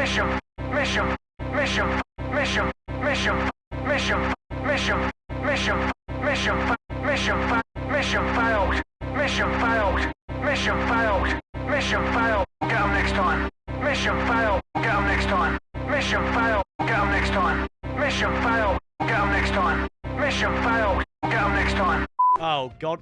mission, mission, mission, mission, mission, mission, mission, mission, mission, mission, mission failed, mission failed, mission failed, mission failed, get next time, mission failed, get next time, mission failed, get next time, mission failed, get next time, mission failed, get next time. Oh god,